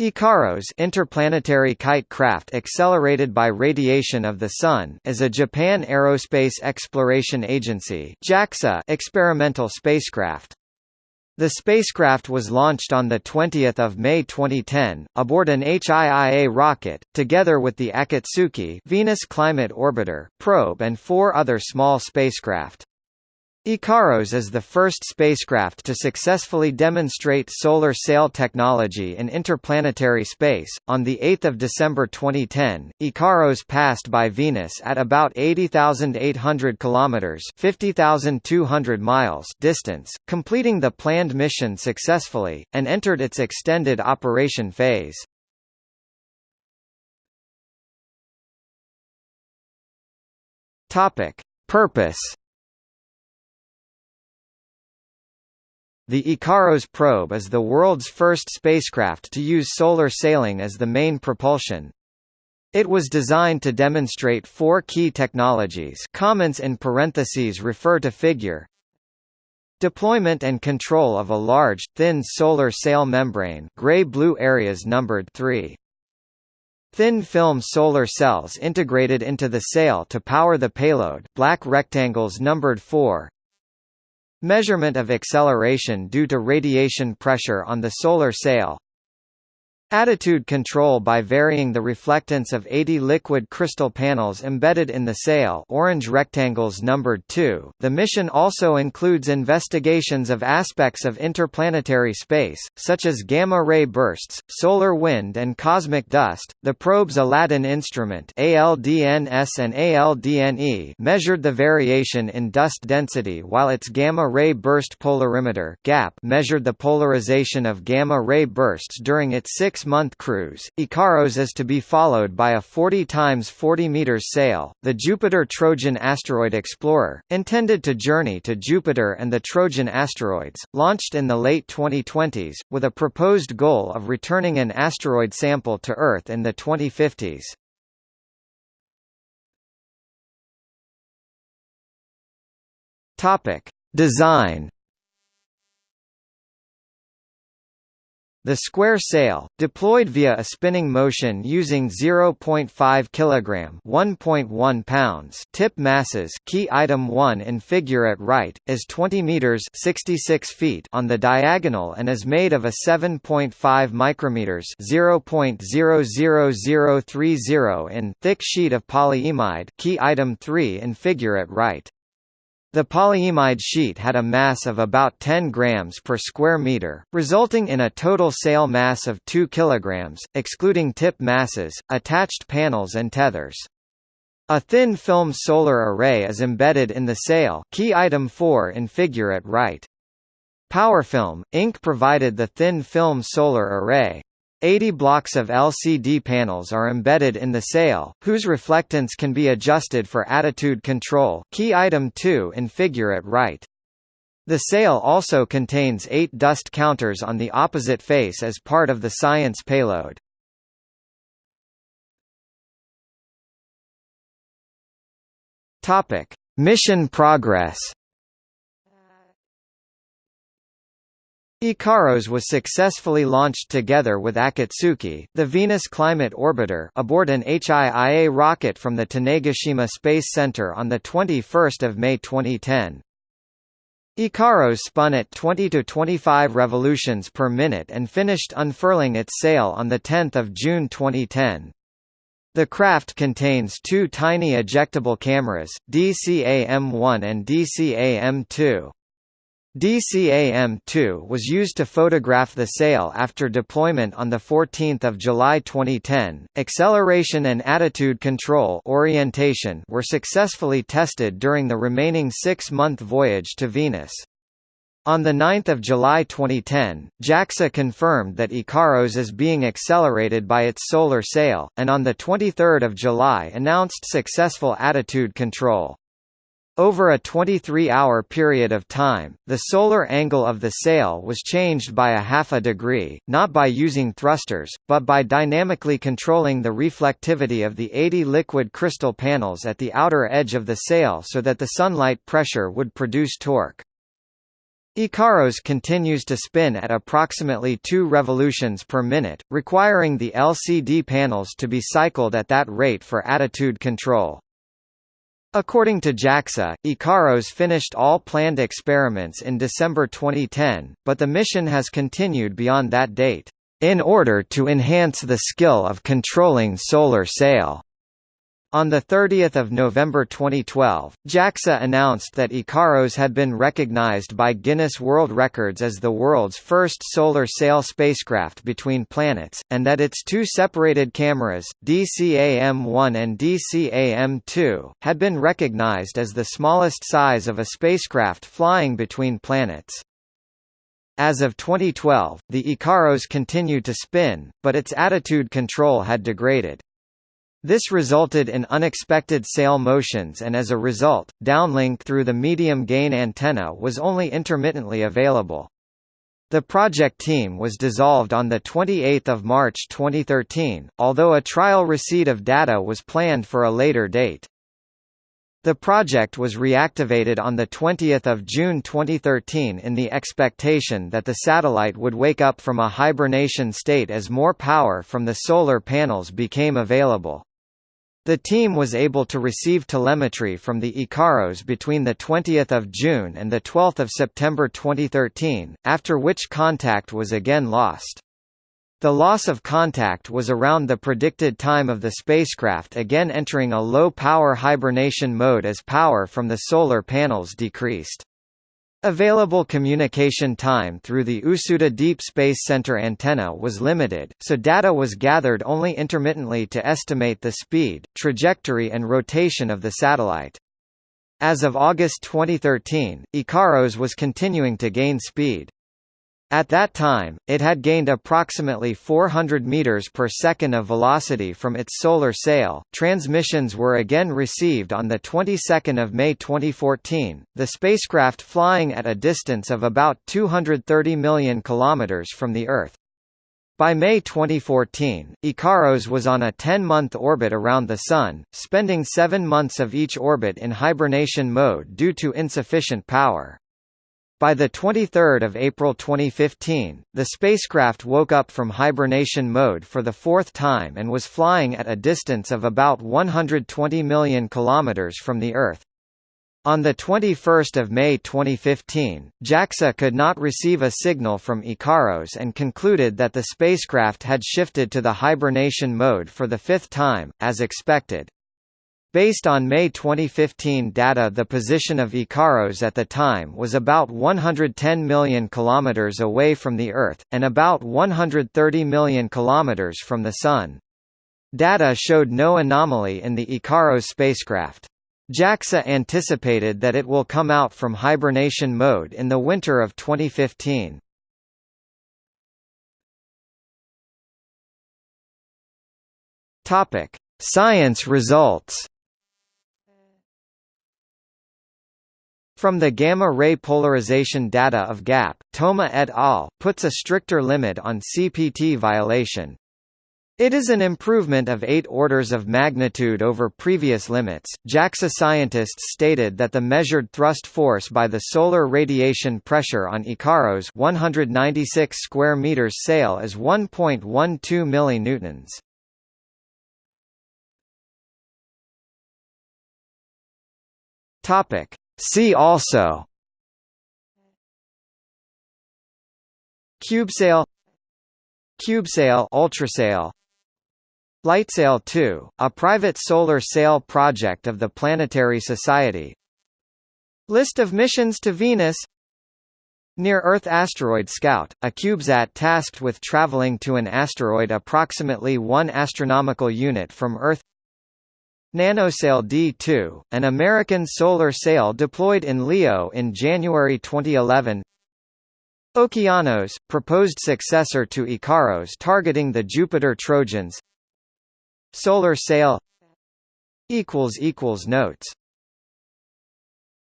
IKAROS interplanetary kite craft accelerated by radiation of the Sun is a Japan Aerospace Exploration Agency JAXA experimental spacecraft. The spacecraft was launched on 20 May 2010, aboard an HIIA rocket, together with the Akatsuki Venus Climate Orbiter, probe and four other small spacecraft. IKAROS is the first spacecraft to successfully demonstrate solar sail technology in interplanetary space. On the 8th of December 2010, IKAROS passed by Venus at about 80,800 kilometers (50,200 miles) distance, completing the planned mission successfully and entered its extended operation phase. Topic: Purpose The IKAROS probe is the world's first spacecraft to use solar sailing as the main propulsion. It was designed to demonstrate four key technologies comments in parentheses refer to figure Deployment and control of a large, thin solar sail membrane gray-blue areas numbered 3. Thin film solar cells integrated into the sail to power the payload black rectangles numbered 4 Measurement of acceleration due to radiation pressure on the solar sail Attitude control by varying the reflectance of 80 liquid crystal panels embedded in the sail orange rectangles numbered 2. The mission also includes investigations of aspects of interplanetary space, such as gamma-ray bursts, solar wind and cosmic dust. The probe's Aladdin instrument ALDNS and ALDNE measured the variation in dust density while its gamma-ray burst polarimeter GAP measured the polarization of gamma-ray bursts during its six six-month cruise. IKAROS is to be followed by a 40 times 40 meters sail, the Jupiter Trojan Asteroid Explorer, intended to journey to Jupiter and the Trojan asteroids, launched in the late 2020s, with a proposed goal of returning an asteroid sample to Earth in the 2050s. Topic: Design The square sail, deployed via a spinning motion using 0.5 kg (1.1 pounds) tip masses, key item 1 in figure at right, is 20 meters (66 feet) on the diagonal and is made of a 7.5 micrometers (0.00030 in) thick sheet of polyimide, key item 3 in figure at right. The polyimide sheet had a mass of about 10 grams per square meter, resulting in a total sail mass of 2 kilograms, excluding tip masses, attached panels and tethers. A thin film solar array is embedded in the sail key item 4 in figure at right. PowerFilm, Inc. provided the thin film solar array. 80 blocks of LCD panels are embedded in the sail, whose reflectance can be adjusted for attitude control key item 2 in figure at right. The sail also contains eight dust counters on the opposite face as part of the science payload. Mission progress IKAROS was successfully launched together with Akatsuki, the Venus Climate Orbiter aboard an HIIA rocket from the Tanegashima Space Center on 21 May 2010. IKAROS spun at 20 to 25 revolutions per minute and finished unfurling its sail on 10 June 2010. The craft contains two tiny ejectable cameras, DCAM-1 and DCAM-2. DCAM-2 was used to photograph the sail after deployment on 14 July 2010. Acceleration and attitude control orientation were successfully tested during the remaining six-month voyage to Venus. On 9 July 2010, JAXA confirmed that IKAROS is being accelerated by its solar sail, and on 23 July announced successful attitude control. Over a 23-hour period of time, the solar angle of the sail was changed by a half a degree, not by using thrusters, but by dynamically controlling the reflectivity of the 80 liquid crystal panels at the outer edge of the sail so that the sunlight pressure would produce torque. Ikaros continues to spin at approximately 2 revolutions per minute, requiring the LCD panels to be cycled at that rate for attitude control. According to JAXA, Ikaros finished all planned experiments in December 2010, but the mission has continued beyond that date, in order to enhance the skill of controlling solar sail. On 30 November 2012, JAXA announced that Ikaros had been recognized by Guinness World Records as the world's first solar sail spacecraft between planets, and that its two separated cameras, DCAM-1 and DCAM-2, had been recognized as the smallest size of a spacecraft flying between planets. As of 2012, the Ikaros continued to spin, but its attitude control had degraded. This resulted in unexpected sail motions and as a result, downlink through the medium-gain antenna was only intermittently available. The project team was dissolved on 28 March 2013, although a trial receipt of data was planned for a later date. The project was reactivated on 20 June 2013 in the expectation that the satellite would wake up from a hibernation state as more power from the solar panels became available. The team was able to receive telemetry from the Ikaros between 20 June and 12 September 2013, after which contact was again lost. The loss of contact was around the predicted time of the spacecraft again entering a low-power hibernation mode as power from the solar panels decreased. Available communication time through the Usuda Deep Space Center antenna was limited, so data was gathered only intermittently to estimate the speed, trajectory and rotation of the satellite. As of August 2013, Ikaros was continuing to gain speed. At that time, it had gained approximately 400 meters per second of velocity from its solar sail. Transmissions were again received on the 22nd of May 2014. The spacecraft flying at a distance of about 230 million kilometers from the Earth. By May 2014, Ikaros was on a 10-month orbit around the Sun, spending seven months of each orbit in hibernation mode due to insufficient power. By 23 April 2015, the spacecraft woke up from hibernation mode for the fourth time and was flying at a distance of about 120 million kilometers from the Earth. On 21 May 2015, JAXA could not receive a signal from Ikaros and concluded that the spacecraft had shifted to the hibernation mode for the fifth time, as expected. Based on May 2015 data the position of Ikaros at the time was about 110 million kilometers away from the Earth, and about 130 million kilometers from the Sun. Data showed no anomaly in the Ikaros spacecraft. JAXA anticipated that it will come out from hibernation mode in the winter of 2015. Topic: Science results. From the gamma-ray polarization data of GAP, Toma et al. puts a stricter limit on CPT violation. It is an improvement of eight orders of magnitude over previous limits. JAXA scientists stated that the measured thrust force by the solar radiation pressure on Ikaros 196 square meters sail is 1.12 millinewtons. Topic: See also. CubeSail CubeSail Ultrasail LightSail 2, a private solar sail project of the Planetary Society. List of missions to Venus. Near-Earth Asteroid Scout, a CubeSat tasked with traveling to an asteroid approximately 1 astronomical unit from Earth NanoSail D2, an American solar sail deployed in LEO in January 2011 Okeanos, proposed successor to Ikaros targeting the Jupiter Trojans. Solar sail. Notes